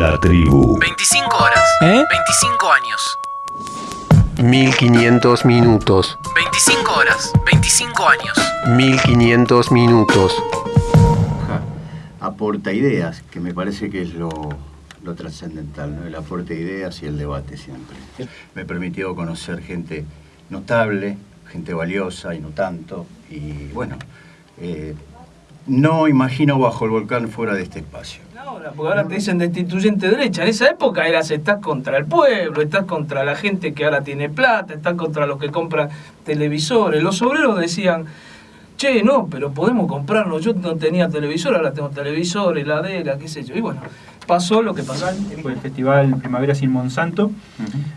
La tribu. 25 horas. ¿Eh? 25 años. 1500 minutos. 25 horas. 25 años. 1500 minutos. aporta ideas, que me parece que es lo, lo trascendental, ¿no? el aporte de ideas y el debate siempre. Me permitió conocer gente notable, gente valiosa y no tanto, y bueno, eh, no imagino bajo el volcán fuera de este espacio. Ahora, porque ahora te dicen destituyente derecha. En esa época eras, estás contra el pueblo, estás contra la gente que ahora tiene plata, estás contra los que compran televisores. Los obreros decían, che, no, pero podemos comprarlo. Yo no tenía televisor, ahora tengo televisor, heladera, qué sé yo. Y bueno, pasó lo que pasó. Fue el festival Primavera sin Monsanto.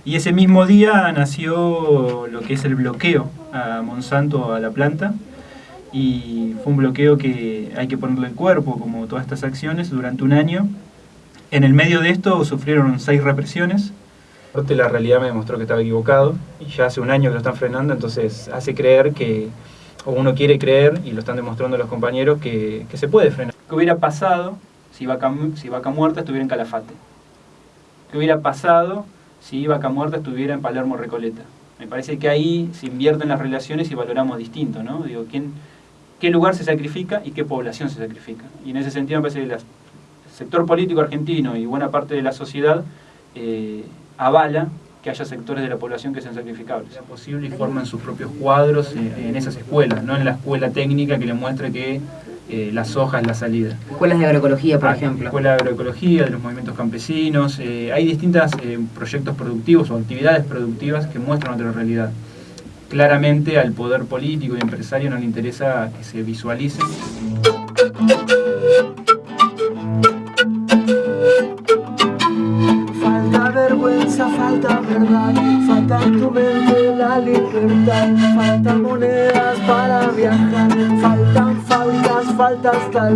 Y ese mismo día nació lo que es el bloqueo a Monsanto, a la planta. Y fue un bloqueo que hay que ponerle el cuerpo, como todas estas acciones, durante un año. En el medio de esto sufrieron seis represiones. La realidad me demostró que estaba equivocado y ya hace un año que lo están frenando, entonces hace creer que, o uno quiere creer, y lo están demostrando los compañeros, que, que se puede frenar. ¿Qué hubiera pasado si Vaca, si Vaca Muerta estuviera en Calafate? ¿Qué hubiera pasado si Vaca Muerta estuviera en Palermo Recoleta? Me parece que ahí se invierten las relaciones y valoramos distinto, ¿no? Digo, ¿quién, ¿qué lugar se sacrifica y qué población se sacrifica? Y en ese sentido me parece que el sector político argentino y buena parte de la sociedad eh, avala que haya sectores de la población que sean sacrificables. Sea posible y forman sus propios cuadros eh, en esas escuelas, no en la escuela técnica que le muestre que eh, la soja es la salida. Escuelas de agroecología, por Ah, ejemplo. Escuela de Agroecología, de los movimientos campesinos. eh, hay distintos proyectos productivos o actividades productivas que muestran otra realidad. Claramente al poder político y empresario no le interesa que se visualice. Falta vergüenza, falta verdad, falta tu mente la libertad, faltan monedas para viajar, faltan fábricas, falta hasta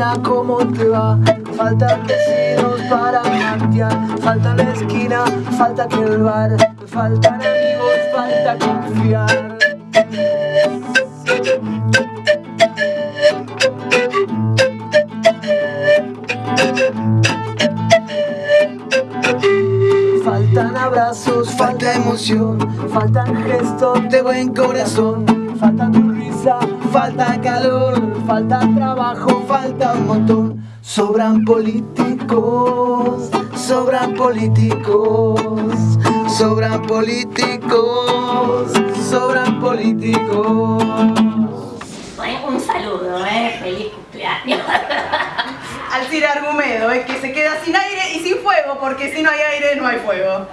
día, ¿cómo te va? Faltan vecinos para plantear, falta la esquina, falta que el bar, faltan amigos, falta confiar. Faltan abrazos, falta emoción, faltan gestos de buen corazón, falta tu risa, falta calor, falta trabajo, falta un montón. Sobran políticos, sobran políticos, sobran políticos, sobran políticos. Un saludo, ¿eh? Feliz cumpleaños. Alcira Argumedo, es que se queda sin aire y sin fuego, porque si no hay aire no hay fuego.